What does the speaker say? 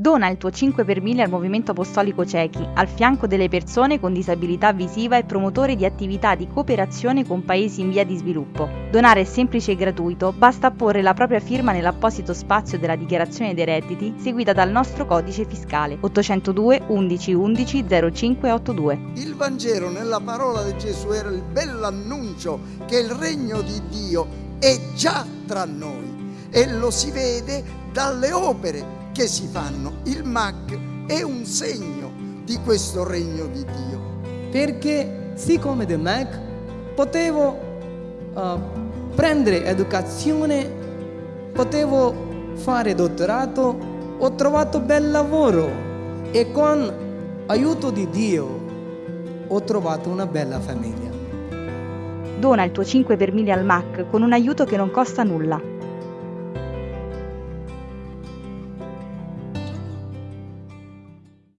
Dona il tuo 5 per 1000 al Movimento Apostolico Cechi, al fianco delle persone con disabilità visiva e promotore di attività di cooperazione con paesi in via di sviluppo. Donare è semplice e gratuito, basta apporre la propria firma nell'apposito spazio della dichiarazione dei redditi seguita dal nostro codice fiscale 802 11 11 0582. Il Vangelo nella parola di Gesù era il bell'annuncio che il regno di Dio è già tra noi e lo si vede dalle opere che si fanno. Il MAC è un segno di questo regno di Dio. Perché siccome del MAC potevo uh, prendere educazione, potevo fare dottorato, ho trovato bel lavoro e con aiuto di Dio ho trovato una bella famiglia. Dona il tuo 5 per 1000 al MAC con un aiuto che non costa nulla.